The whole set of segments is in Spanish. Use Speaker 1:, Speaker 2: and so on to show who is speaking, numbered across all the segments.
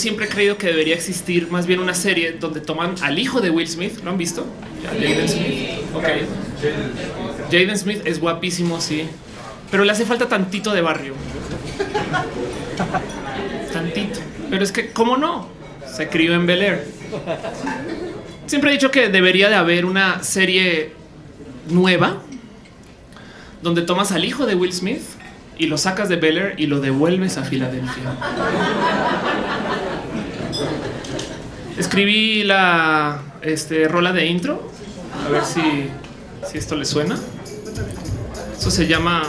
Speaker 1: siempre he creído que debería existir más bien una serie donde toman al hijo de Will Smith. ¿Lo han visto? Jaden Smith. Ok. Jaden Smith es guapísimo, sí. Pero le hace falta tantito de barrio. Tantito. Pero es que, ¿cómo no? Se crió en Bel Air. Siempre he dicho que debería de haber una serie nueva donde tomas al hijo de Will Smith y lo sacas de Bel Air y lo devuelves a Filadelfia. Escribí la este, rola de intro. A ver si, si esto le suena. Eso se llama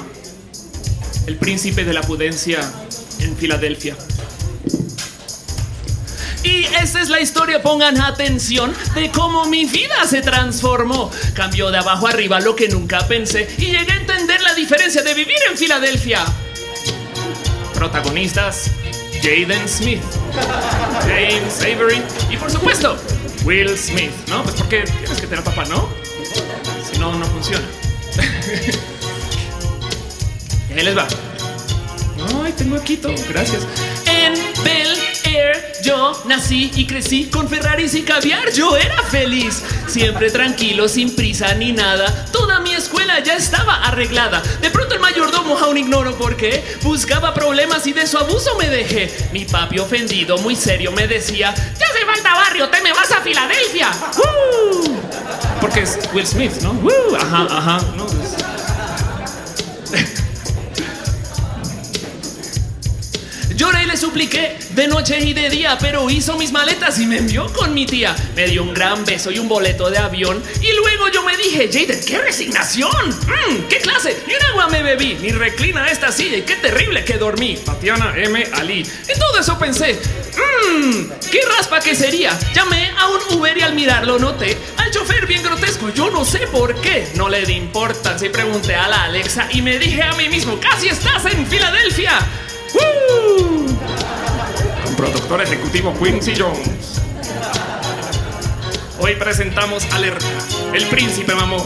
Speaker 1: El príncipe de la pudencia en Filadelfia. Y esa es la historia, pongan atención de cómo mi vida se transformó. Cambió de abajo arriba lo que nunca pensé y llegué a entender la diferencia de vivir en Filadelfia. Protagonistas, Jaden Smith, James Avery y por supuesto, Will Smith, ¿no? Pues porque tienes que tener papá, ¿no? Si no, no funciona. y ahí les va. Ay, tengo Quito, gracias. En Bel Air yo nací y crecí con Ferraris y caviar. Yo era feliz, siempre tranquilo, sin prisa ni nada. Toda mi escuela ya estaba arreglada. De pronto mayordomo, aún ignoro por qué, buscaba problemas y de su abuso me dejé. Mi papi ofendido, muy serio, me decía: Ya hace falta barrio, te me vas a Filadelfia. ¡Uh! Porque es Will Smith, ¿no? ¡Uh! Ajá, ajá. ¿no? Lloré y le supliqué de noche y de día, pero hizo mis maletas y me envió con mi tía. Me dio un gran beso y un boleto de avión. Y luego yo me dije, Jaden, qué resignación. Mm, qué clase. Y un agua me bebí. Ni reclina esta silla y qué terrible que dormí. Tatiana M. Ali. En todo eso pensé, mmm, qué raspa que sería. Llamé a un Uber y al mirarlo noté al chofer bien grotesco. Yo no sé por qué. No le di importancia y pregunté a la Alexa y me dije a mí mismo, casi estás en Filadelfia. ¡Woo! Productor ejecutivo Quincy Jones. Hoy presentamos Alerta, el príncipe mamó.